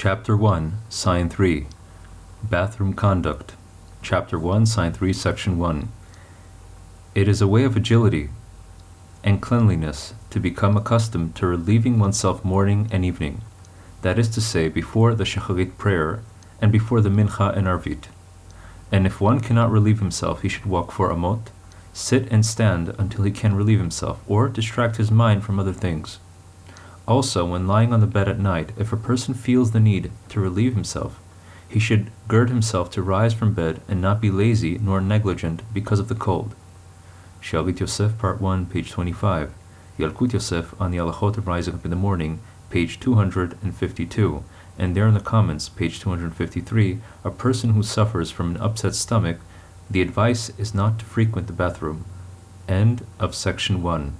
Chapter 1, Sign 3 Bathroom Conduct. Chapter 1, Sign 3, Section 1. It is a way of agility and cleanliness to become accustomed to relieving oneself morning and evening, that is to say, before the Shacharit prayer and before the Mincha and Arvit. And if one cannot relieve himself, he should walk four amot, sit and stand until he can relieve himself, or distract his mind from other things. Also, when lying on the bed at night, if a person feels the need to relieve himself, he should gird himself to rise from bed and not be lazy nor negligent because of the cold. Shalit Yosef, Part 1, page 25. Yalkut Yosef on the Halachot of Rising Up in the Morning, page 252. And there in the comments, page 253, a person who suffers from an upset stomach, the advice is not to frequent the bathroom. End of section 1.